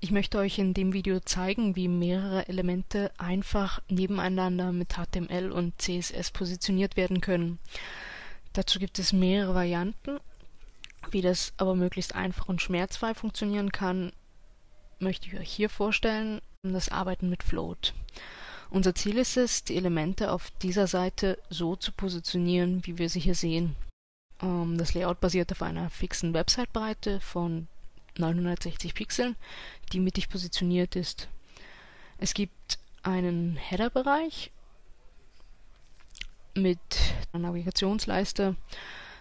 Ich möchte euch in dem Video zeigen, wie mehrere Elemente einfach nebeneinander mit HTML und CSS positioniert werden können. Dazu gibt es mehrere Varianten. Wie das aber möglichst einfach und schmerzfrei funktionieren kann, möchte ich euch hier vorstellen, das Arbeiten mit Float. Unser Ziel ist es, die Elemente auf dieser Seite so zu positionieren, wie wir sie hier sehen. Ähm, das Layout basiert auf einer fixen Website-Breite von 960 Pixeln, die mittig positioniert ist. Es gibt einen Header-Bereich mit einer Navigationsleiste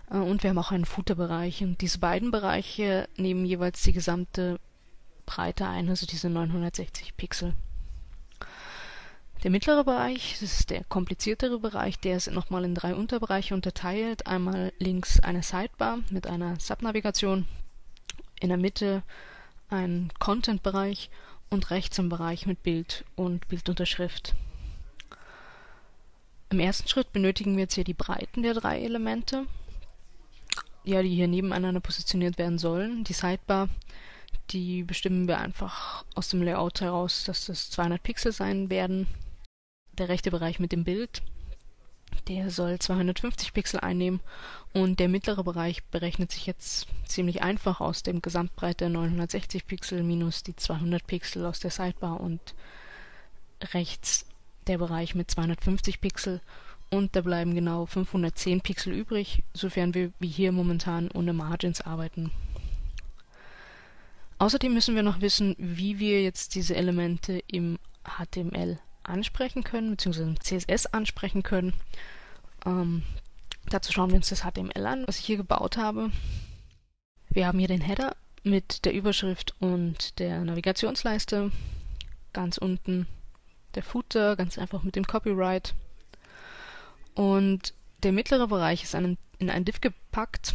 äh, und wir haben auch einen Footer-Bereich. Und diese beiden Bereiche nehmen jeweils die gesamte Breite ein, also diese 960 Pixel. Der mittlere Bereich, das ist der kompliziertere Bereich, der ist nochmal in drei Unterbereiche unterteilt. Einmal links eine Sidebar mit einer Subnavigation in der Mitte ein Content-Bereich und rechts ein Bereich mit Bild und Bildunterschrift. Im ersten Schritt benötigen wir jetzt hier die Breiten der drei Elemente, ja, die hier nebeneinander positioniert werden sollen. Die Sidebar, die bestimmen wir einfach aus dem Layout heraus, dass das 200 Pixel sein werden. Der rechte Bereich mit dem Bild der soll 250 Pixel einnehmen und der mittlere Bereich berechnet sich jetzt ziemlich einfach aus dem Gesamtbreite 960 Pixel minus die 200 Pixel aus der Sidebar und rechts der Bereich mit 250 Pixel und da bleiben genau 510 Pixel übrig, sofern wir wie hier momentan ohne Margins arbeiten. Außerdem müssen wir noch wissen, wie wir jetzt diese Elemente im HTML ansprechen können, beziehungsweise im CSS ansprechen können. Ähm, dazu schauen wir uns das HTML an, was ich hier gebaut habe. Wir haben hier den Header mit der Überschrift und der Navigationsleiste. Ganz unten der Footer, ganz einfach mit dem Copyright. Und der mittlere Bereich ist in ein Div gepackt,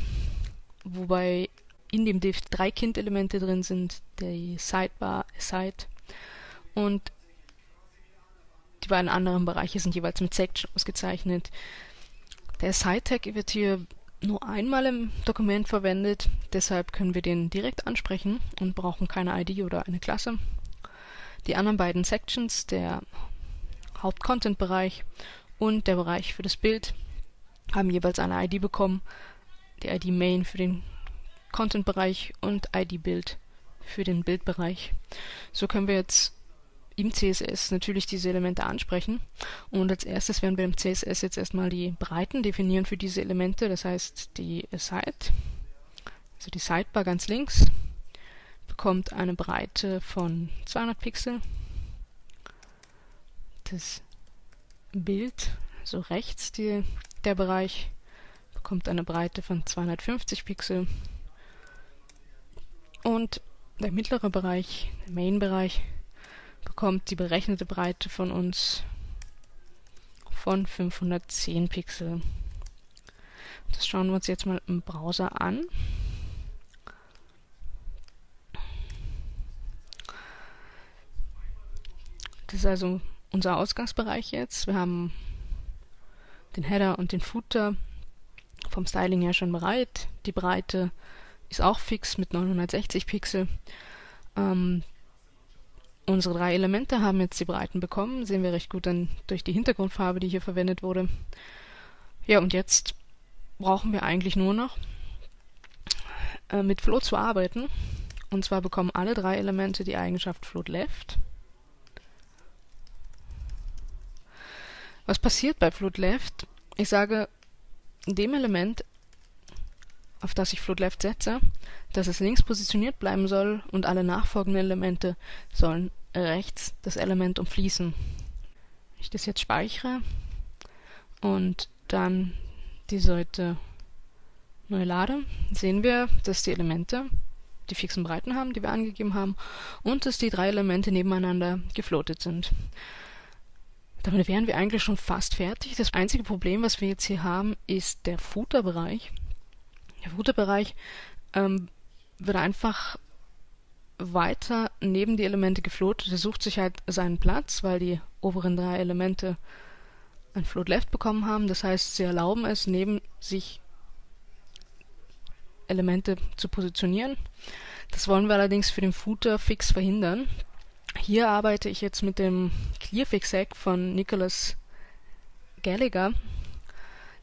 wobei in dem Div drei Kind-Elemente drin sind, die Sidebar, Side und die beiden anderen Bereiche sind jeweils mit Section ausgezeichnet. Der Side-Tag wird hier nur einmal im Dokument verwendet, deshalb können wir den direkt ansprechen und brauchen keine ID oder eine Klasse. Die anderen beiden Sections, der Haupt-Content-Bereich und der Bereich für das Bild, haben jeweils eine ID bekommen. Die ID Main für den Content-Bereich und ID Bild für den Bildbereich. So können wir jetzt im CSS natürlich diese Elemente ansprechen. Und als erstes werden wir im CSS jetzt erstmal die Breiten definieren für diese Elemente. Das heißt, die Side, also die Sidebar ganz links, bekommt eine Breite von 200 Pixel. Das Bild, so rechts die, der Bereich, bekommt eine Breite von 250 Pixel. Und der mittlere Bereich, der Main-Bereich, bekommt die berechnete Breite von uns von 510 Pixel. Das schauen wir uns jetzt mal im Browser an. Das ist also unser Ausgangsbereich jetzt. Wir haben den Header und den Footer vom Styling her schon bereit. Die Breite ist auch fix mit 960 Pixel. Ähm, Unsere drei Elemente haben jetzt die Breiten bekommen, sehen wir recht gut dann durch die Hintergrundfarbe, die hier verwendet wurde. Ja, und jetzt brauchen wir eigentlich nur noch äh, mit Float zu arbeiten. Und zwar bekommen alle drei Elemente die Eigenschaft Float Left. Was passiert bei Float Left? Ich sage dem Element, auf das ich Float Left setze, dass es links positioniert bleiben soll und alle nachfolgenden Elemente sollen rechts das Element umfließen. Wenn ich das jetzt speichere und dann die Seite neu lade, sehen wir, dass die Elemente die fixen Breiten haben, die wir angegeben haben, und dass die drei Elemente nebeneinander gefloatet sind. Damit wären wir eigentlich schon fast fertig. Das einzige Problem, was wir jetzt hier haben, ist der Footer-Bereich. Der Footer-Bereich ähm, wird einfach weiter neben die Elemente gefloatet. Er sucht sich halt seinen Platz, weil die oberen drei Elemente ein Float Left bekommen haben. Das heißt, sie erlauben es, neben sich Elemente zu positionieren. Das wollen wir allerdings für den Footer fix verhindern. Hier arbeite ich jetzt mit dem Clearfix-Hack von Nicholas Gallagher.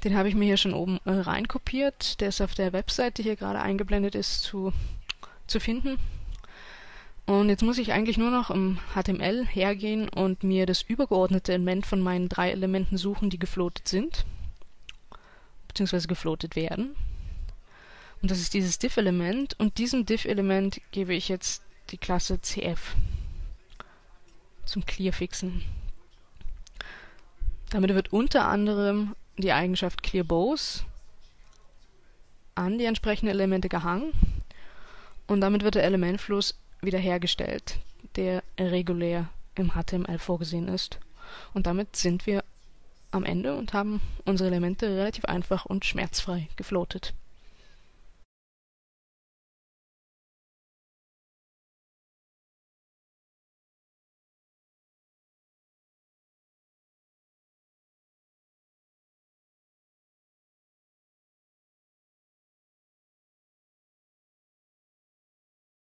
Den habe ich mir hier schon oben äh, reinkopiert. Der ist auf der Webseite, die hier gerade eingeblendet ist, zu, zu finden. Und jetzt muss ich eigentlich nur noch im HTML hergehen und mir das übergeordnete Element von meinen drei Elementen suchen, die gefloatet sind, beziehungsweise gefloatet werden. Und das ist dieses diff-Element und diesem diff-Element gebe ich jetzt die Klasse cf zum Clearfixen. Damit wird unter anderem die Eigenschaft clearBows an die entsprechenden Elemente gehangen und damit wird der Elementfluss wiederhergestellt, der regulär im HTML vorgesehen ist. Und damit sind wir am Ende und haben unsere Elemente relativ einfach und schmerzfrei gefloatet.